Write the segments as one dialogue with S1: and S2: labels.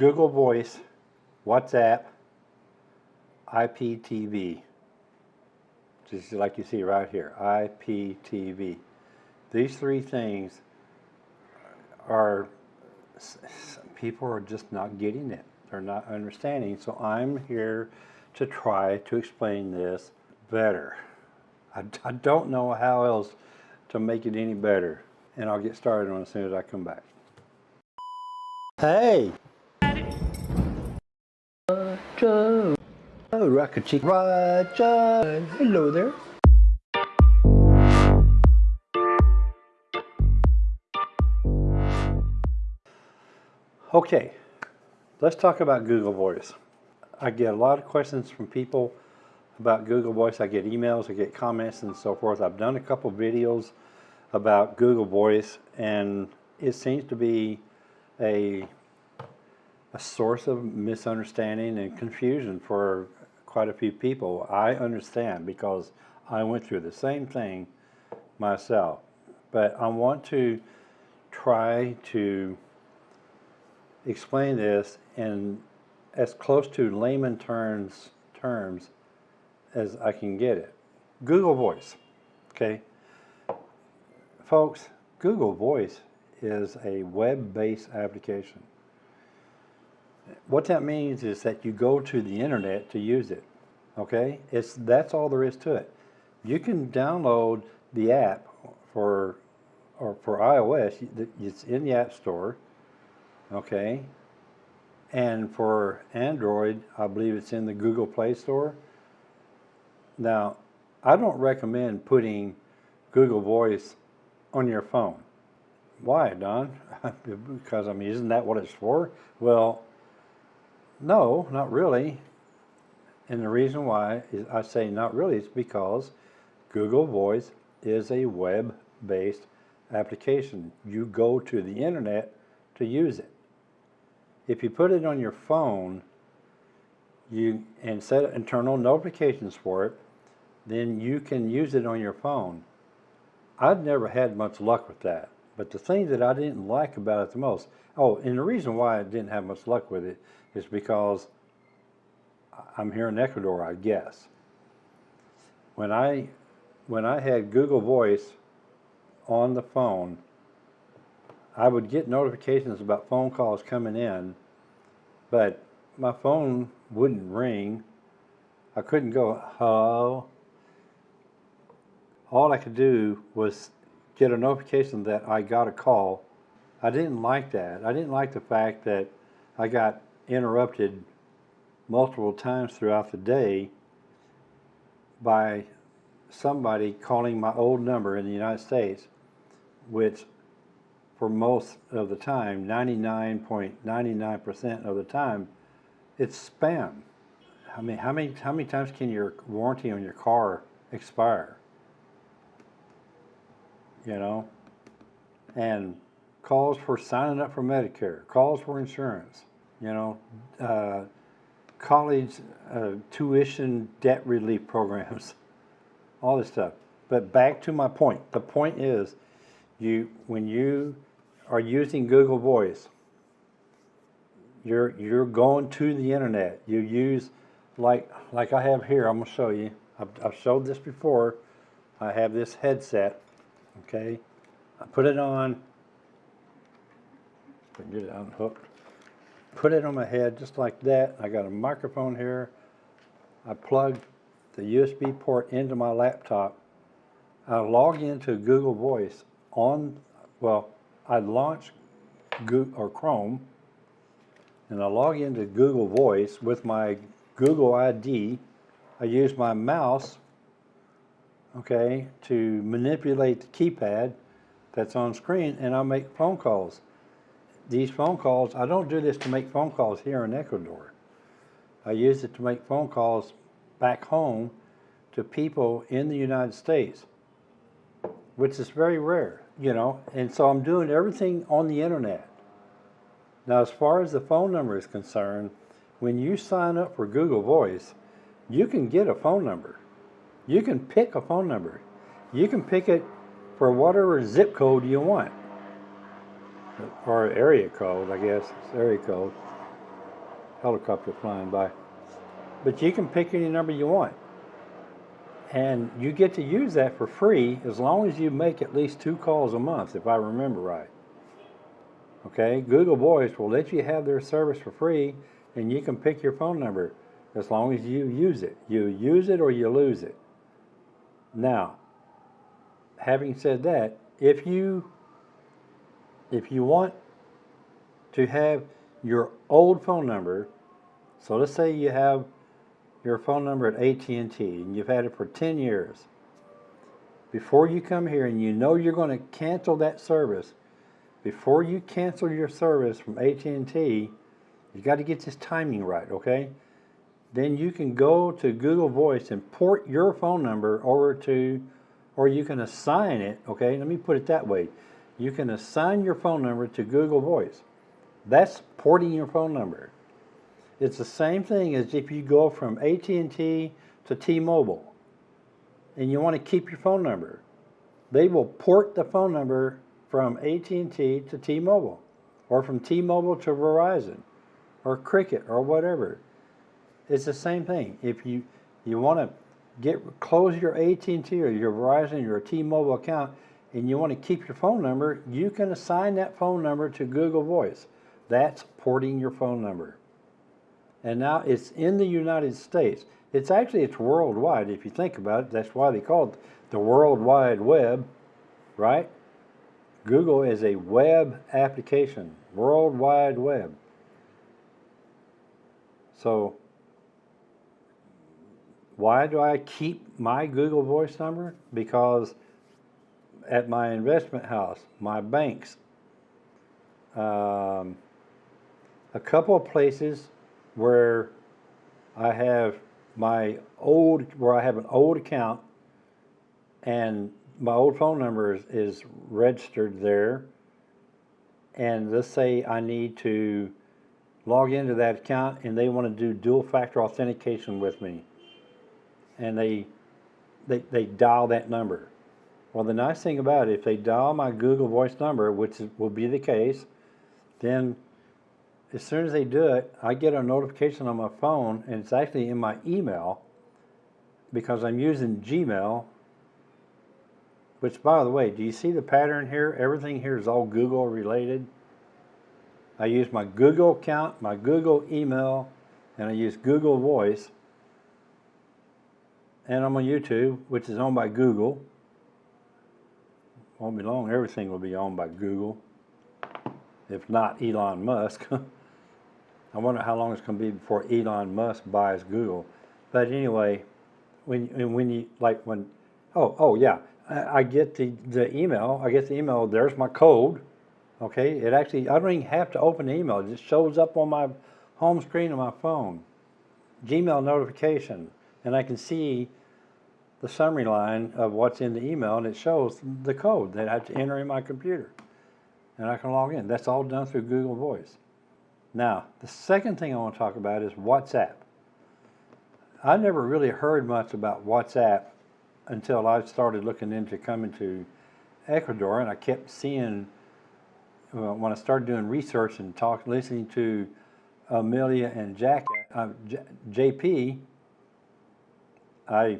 S1: Google Voice, WhatsApp, IPTV. Just like you see right here, IPTV. These three things are, people are just not getting it. They're not understanding. So I'm here to try to explain this better. I, I don't know how else to make it any better. And I'll get started on as soon as I come back. Hey! Roger! Oh, Rocket Chick Roger! Hello there. Okay, let's talk about Google Voice. I get a lot of questions from people about Google Voice. I get emails, I get comments and so forth. I've done a couple videos about Google Voice and it seems to be a, a source of misunderstanding and confusion for quite a few people. I understand because I went through the same thing myself. But I want to try to explain this in as close to layman terms, terms as I can get it. Google Voice, okay? Folks, Google Voice is a web-based application. What that means is that you go to the internet to use it, okay? It's, that's all there is to it. You can download the app for, or for iOS, it's in the App Store, okay? And for Android, I believe it's in the Google Play Store. Now, I don't recommend putting Google Voice on your phone. Why, Don? because, I mean, isn't that what it's for? Well, no, not really. And the reason why I say not really is because Google Voice is a web-based application. You go to the internet to use it. If you put it on your phone you and set internal notifications for it, then you can use it on your phone. I've never had much luck with that. But the thing that I didn't like about it the most, oh, and the reason why I didn't have much luck with it is because I'm here in Ecuador, I guess. When I when I had Google Voice on the phone, I would get notifications about phone calls coming in, but my phone wouldn't ring. I couldn't go, hello. All I could do was get a notification that I got a call. I didn't like that. I didn't like the fact that I got interrupted multiple times throughout the day by somebody calling my old number in the United States, which for most of the time, 99.99% of the time, it's spam. I mean, how many, how many times can your warranty on your car expire? You know? And calls for signing up for Medicare, calls for insurance, you know, uh, college uh, tuition debt relief programs, all this stuff. But back to my point. The point is, you when you are using Google Voice, you're you're going to the internet. You use like like I have here. I'm gonna show you. I've, I've showed this before. I have this headset. Okay, I put it on. Get it unhooked. Put it on my head just like that. I got a microphone here. I plug the USB port into my laptop. I log into Google Voice on, well, I launch Google, or Chrome and I log into Google Voice with my Google ID. I use my mouse, okay, to manipulate the keypad that's on screen and I make phone calls. These phone calls, I don't do this to make phone calls here in Ecuador. I use it to make phone calls back home to people in the United States, which is very rare you know, and so I'm doing everything on the internet. Now, as far as the phone number is concerned, when you sign up for Google Voice, you can get a phone number. You can pick a phone number. You can pick it for whatever zip code you want, or area code, I guess, it's area code. helicopter flying by. But you can pick any number you want. And you get to use that for free as long as you make at least two calls a month, if I remember right. Okay, Google Voice will let you have their service for free and you can pick your phone number as long as you use it. You use it or you lose it. Now, having said that, if you if you want to have your old phone number, so let's say you have your phone number at AT&T and you've had it for 10 years. Before you come here and you know you're going to cancel that service, before you cancel your service from AT&T, you got to get this timing right, okay? Then you can go to Google Voice and port your phone number over to, or you can assign it, okay? Let me put it that way. You can assign your phone number to Google Voice. That's porting your phone number. It's the same thing as if you go from AT&T to T-Mobile and you want to keep your phone number. They will port the phone number from AT&T to T-Mobile or from T-Mobile to Verizon or Cricket or whatever. It's the same thing. If you you want to get close your AT&T or your Verizon or T-Mobile account and you want to keep your phone number, you can assign that phone number to Google Voice. That's porting your phone number and now it's in the United States. It's actually, it's worldwide if you think about it. That's why they call it the World Wide Web, right? Google is a web application, World Wide Web. So why do I keep my Google Voice number? Because at my investment house, my banks, um, a couple of places where I have my old, where I have an old account and my old phone number is, is registered there. And let's say I need to log into that account and they want to do dual factor authentication with me. And they, they, they dial that number. Well, the nice thing about it, if they dial my Google Voice number, which will be the case, then as soon as they do it, I get a notification on my phone, and it's actually in my email because I'm using Gmail. Which, by the way, do you see the pattern here? Everything here is all Google related. I use my Google account, my Google email, and I use Google Voice. And I'm on YouTube, which is owned by Google. Won't be long, everything will be owned by Google, if not Elon Musk. I wonder how long it's going to be before Elon Musk buys Google. But anyway, when when you like when, oh oh yeah, I, I get the the email. I get the email. There's my code. Okay, it actually I don't even have to open the email. It just shows up on my home screen of my phone. Gmail notification, and I can see the summary line of what's in the email, and it shows the code that I have to enter in my computer, and I can log in. That's all done through Google Voice. Now, the second thing I want to talk about is WhatsApp. I never really heard much about WhatsApp until I started looking into coming to Ecuador, and I kept seeing well, when I started doing research and talk, listening to Amelia and Jack, uh, JP. I,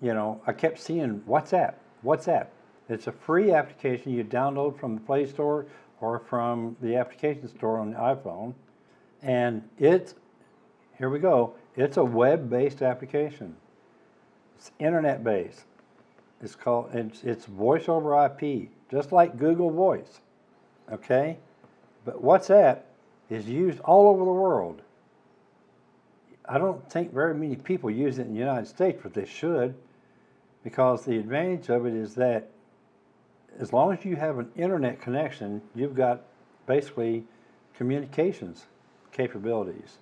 S1: you know, I kept seeing WhatsApp. WhatsApp. It's a free application you download from the Play Store or from the application store on the iPhone. And it's, here we go, it's a web-based application. It's internet-based. It's called, it's, it's voice over IP, just like Google Voice, okay? But WhatsApp is used all over the world. I don't think very many people use it in the United States, but they should, because the advantage of it is that as long as you have an internet connection, you've got basically communications capabilities.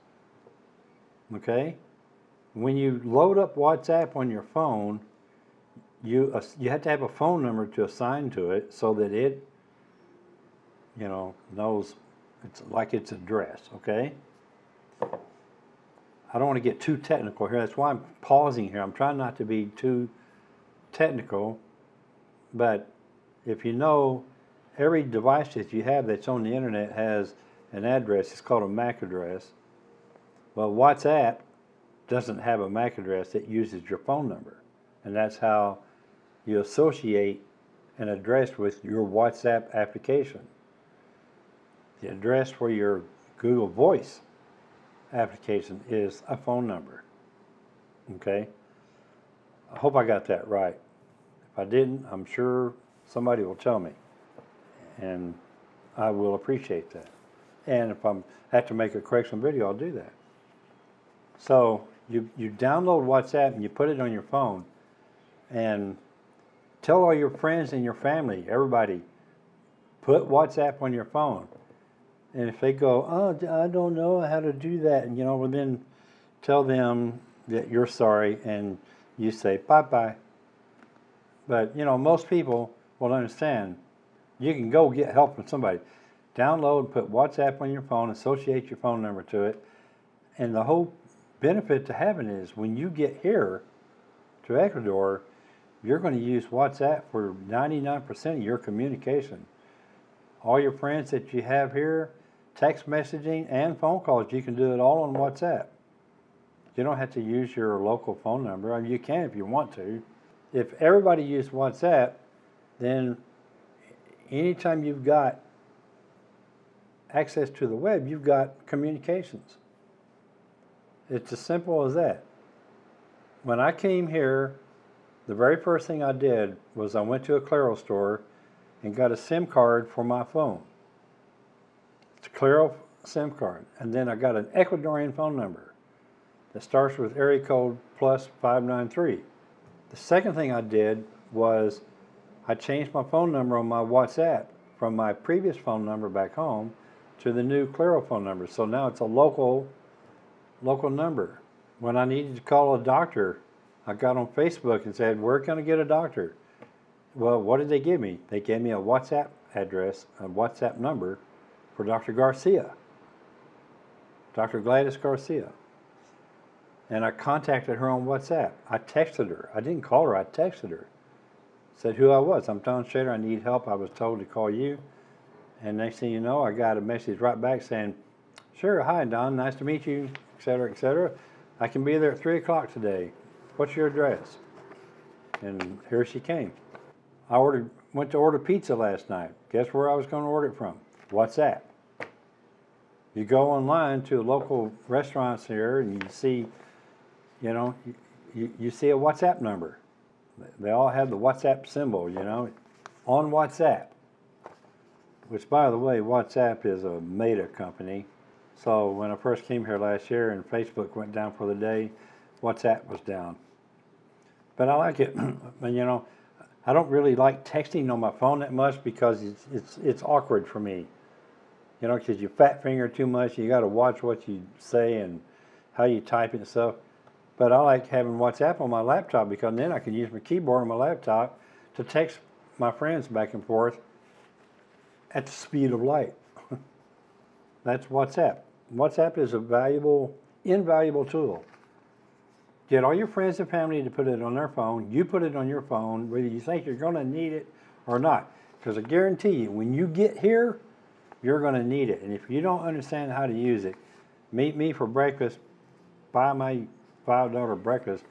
S1: Okay? When you load up WhatsApp on your phone, you uh, you have to have a phone number to assign to it so that it you know knows it's like its address, okay? I don't want to get too technical here. That's why I'm pausing here. I'm trying not to be too technical, but if you know every device that you have that's on the internet has an address, it's called a MAC address, Well, WhatsApp doesn't have a MAC address, it uses your phone number. And that's how you associate an address with your WhatsApp application. The address for your Google Voice application is a phone number. Okay? I hope I got that right. If I didn't, I'm sure somebody will tell me. And I will appreciate that. And if I'm have to make a correction video, I'll do that. So you you download WhatsApp and you put it on your phone and tell all your friends and your family, everybody, put WhatsApp on your phone. And if they go, oh, I don't know how to do that, and you know, well then tell them that you're sorry and you say bye bye. But you know, most people will understand. You can go get help from somebody. Download, put WhatsApp on your phone, associate your phone number to it, and the whole benefit to having is when you get here to Ecuador, you're going to use WhatsApp for 99% of your communication. All your friends that you have here, text messaging and phone calls, you can do it all on WhatsApp. You don't have to use your local phone number. I mean, you can if you want to. If everybody used WhatsApp, then anytime you've got access to the web, you've got communications. It's as simple as that. When I came here, the very first thing I did was I went to a Claro store and got a SIM card for my phone. It's a Claro SIM card. And then I got an Ecuadorian phone number that starts with area code plus 593. The second thing I did was I changed my phone number on my WhatsApp from my previous phone number back home to the new Claro phone number. So now it's a local local number. When I needed to call a doctor, I got on Facebook and said, where can I get a doctor? Well, what did they give me? They gave me a WhatsApp address, a WhatsApp number for Dr. Garcia, Dr. Gladys Garcia. And I contacted her on WhatsApp. I texted her. I didn't call her, I texted her. Said who I was. I'm Don Shader, I need help. I was told to call you. And next thing you know, I got a message right back saying, sure, hi Don, nice to meet you, etc., etc. I can be there at 3 o'clock today. What's your address? And here she came. I ordered, went to order pizza last night. Guess where I was going to order it from? WhatsApp. You go online to local restaurants here and you see, you know, you, you see a WhatsApp number. They all have the WhatsApp symbol, you know, on WhatsApp. Which, by the way, WhatsApp is a Meta company. So when I first came here last year and Facebook went down for the day, WhatsApp was down. But I like it. and you know, I don't really like texting on my phone that much because it's it's it's awkward for me. You know, because you fat finger too much, you got to watch what you say and how you type and stuff. But I like having WhatsApp on my laptop because then I can use my keyboard on my laptop to text my friends back and forth at the speed of light. That's WhatsApp. WhatsApp is a valuable, invaluable tool. Get all your friends and family to put it on their phone. You put it on your phone, whether you think you're going to need it or not. Because I guarantee you, when you get here, you're going to need it. And if you don't understand how to use it, meet me for breakfast, buy my $5 breakfast,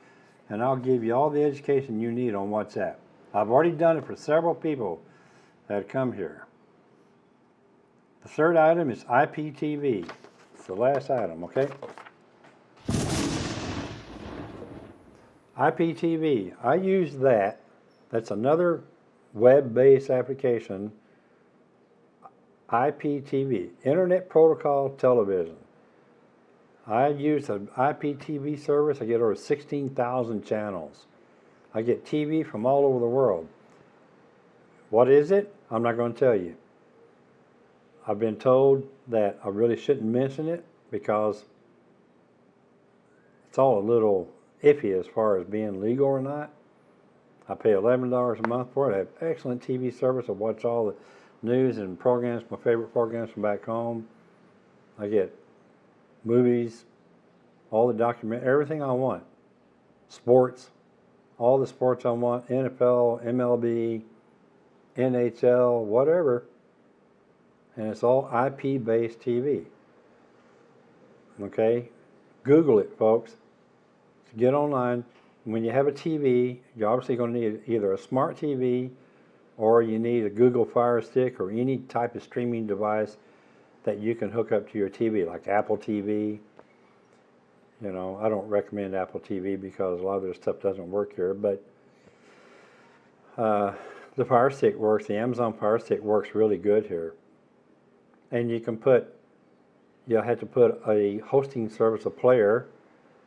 S1: and I'll give you all the education you need on WhatsApp. I've already done it for several people that come here. The third item is IPTV. It's the last item, okay? IPTV, I use that. That's another web-based application. IPTV, Internet Protocol Television. I use an IPTV service. I get over 16,000 channels. I get TV from all over the world. What is it? I'm not going to tell you. I've been told that I really shouldn't mention it because it's all a little iffy as far as being legal or not. I pay $11 a month for it. I have excellent TV service. I watch all the news and programs, my favorite programs from back home. I get movies, all the document, everything I want. Sports, all the sports I want, NFL, MLB, NHL, whatever. And it's all IP-based TV. Okay? Google it, folks. Get online. When you have a TV, you're obviously going to need either a smart TV or you need a Google Fire Stick or any type of streaming device that you can hook up to your TV, like Apple TV. You know, I don't recommend Apple TV because a lot of their stuff doesn't work here, but uh, the Fire Stick works. The Amazon Fire Stick works really good here. And you can put, you'll have to put a hosting service, a player.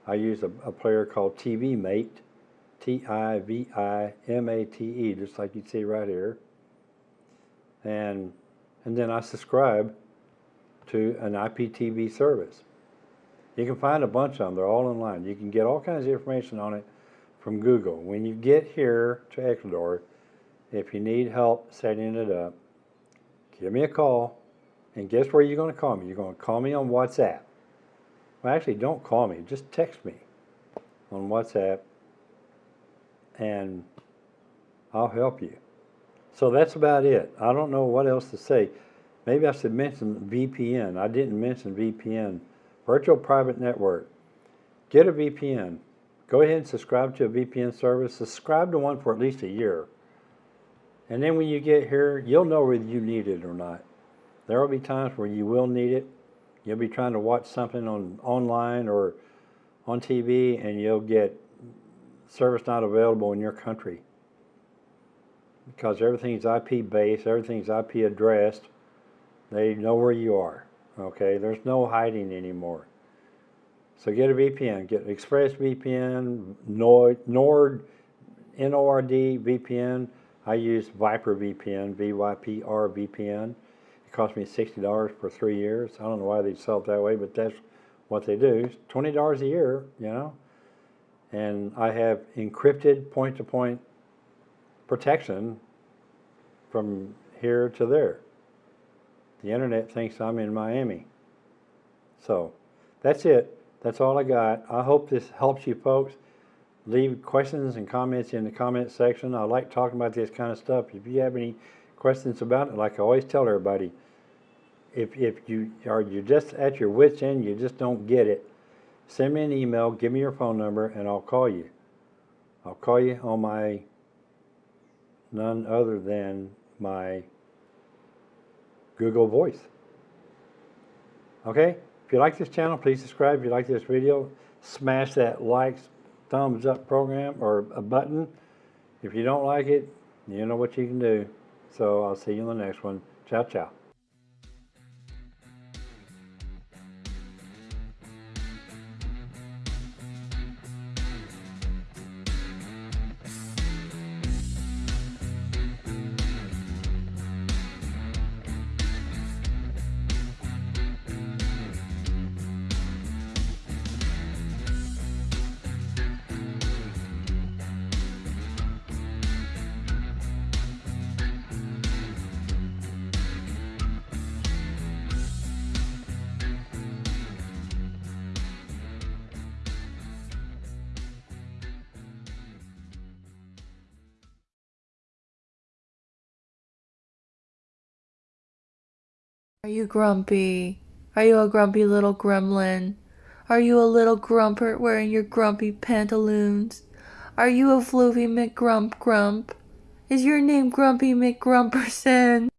S1: I use a, a player called TiviMate, T-I-V-I-M-A-T-E, just like you see right here. And, and then I subscribe to an IPTV service. You can find a bunch of them. They're all online. You can get all kinds of information on it from Google. When you get here to Ecuador, if you need help setting it up, give me a call. And guess where you're going to call me? You're going to call me on WhatsApp. Well, actually, don't call me. Just text me on WhatsApp and I'll help you. So that's about it. I don't know what else to say. Maybe I should mention VPN. I didn't mention VPN. Virtual Private Network. Get a VPN. Go ahead and subscribe to a VPN service. Subscribe to one for at least a year. And then when you get here, you'll know whether you need it or not. There will be times where you will need it. You'll be trying to watch something on online or on TV and you'll get service not available in your country because everything's IP based, everything's IP addressed. They know where you are. Okay, there's no hiding anymore. So get a VPN. Get ExpressVPN, Nord, Nord, N-O-R-D VPN. I use Vypr VPN, V-Y-P-R VPN. It cost me $60 for three years. I don't know why they sell it that way, but that's what they do. It's $20 a year, you know. And I have encrypted point-to-point -point protection from here to there. The internet thinks I'm in Miami. So that's it. That's all I got. I hope this helps you folks. Leave questions and comments in the comment section. I like talking about this kind of stuff. If you have any questions about it, like I always tell everybody, if, if you are you just at your wits end, you just don't get it, send me an email, give me your phone number, and I'll call you. I'll call you on my none other than my Google Voice. Okay? If you like this channel, please subscribe. If you like this video, smash that like, thumbs up program or a button. If you don't like it, you know what you can do. So I'll see you in the next one. Ciao, ciao.
S2: Are you grumpy? Are you a grumpy little gremlin? Are you a little grumpert wearing your grumpy pantaloons? Are you a floofy McGrump Grump? Is your name Grumpy McGrumperson?